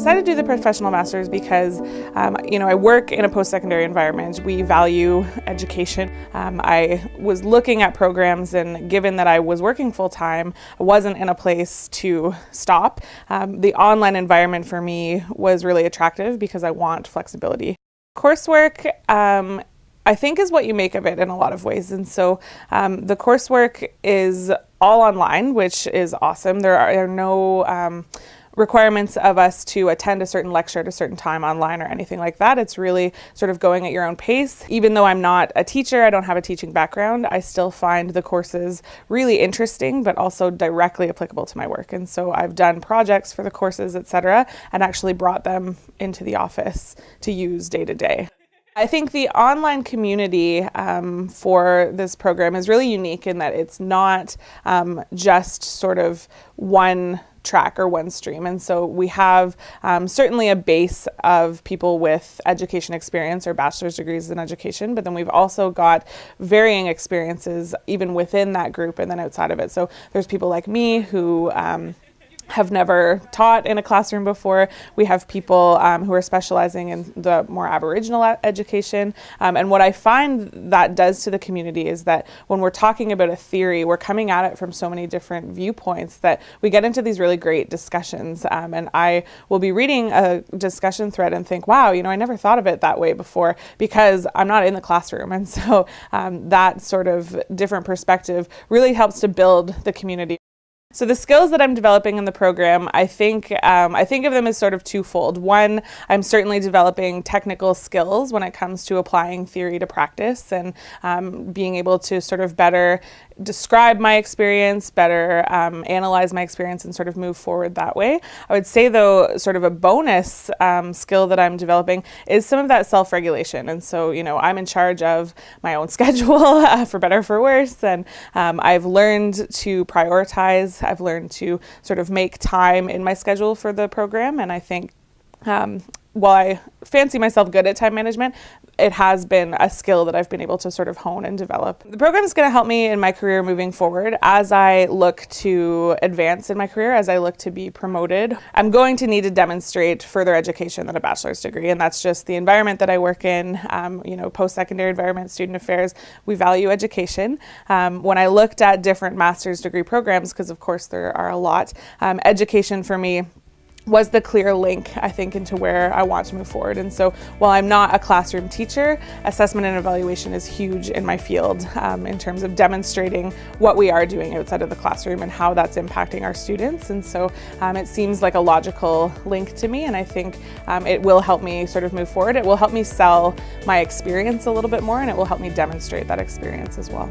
decided to do the professional master's because, um, you know, I work in a post-secondary environment. We value education. Um, I was looking at programs and given that I was working full-time, I wasn't in a place to stop. Um, the online environment for me was really attractive because I want flexibility. Coursework um, I think is what you make of it in a lot of ways. And so um, the coursework is all online, which is awesome. There are, there are no um, requirements of us to attend a certain lecture at a certain time online or anything like that. It's really sort of going at your own pace. Even though I'm not a teacher, I don't have a teaching background, I still find the courses really interesting, but also directly applicable to my work. And so I've done projects for the courses, etc., and actually brought them into the office to use day to day. I think the online community um, for this program is really unique in that it's not um, just sort of one track or one stream. And so we have um, certainly a base of people with education experience or bachelor's degrees in education, but then we've also got varying experiences even within that group and then outside of it. So there's people like me who um, have never taught in a classroom before. We have people um, who are specializing in the more Aboriginal education. Um, and what I find that does to the community is that when we're talking about a theory, we're coming at it from so many different viewpoints that we get into these really great discussions. Um, and I will be reading a discussion thread and think, wow, you know, I never thought of it that way before because I'm not in the classroom. And so um, that sort of different perspective really helps to build the community. So the skills that I'm developing in the program, I think um, I think of them as sort of twofold. One, I'm certainly developing technical skills when it comes to applying theory to practice and um, being able to sort of better describe my experience, better um, analyze my experience and sort of move forward that way. I would say though, sort of a bonus um, skill that I'm developing is some of that self-regulation. And so, you know, I'm in charge of my own schedule, uh, for better for worse, and um, I've learned to prioritize. I've learned to sort of make time in my schedule for the program, and I think um, while I fancy myself good at time management, it has been a skill that I've been able to sort of hone and develop. The program is going to help me in my career moving forward as I look to advance in my career, as I look to be promoted. I'm going to need to demonstrate further education than a bachelor's degree, and that's just the environment that I work in. Um, you know, post-secondary environment, student affairs, we value education. Um, when I looked at different master's degree programs, because of course there are a lot, um, education for me was the clear link, I think, into where I want to move forward. And so while I'm not a classroom teacher, assessment and evaluation is huge in my field um, in terms of demonstrating what we are doing outside of the classroom and how that's impacting our students. And so um, it seems like a logical link to me, and I think um, it will help me sort of move forward. It will help me sell my experience a little bit more, and it will help me demonstrate that experience as well.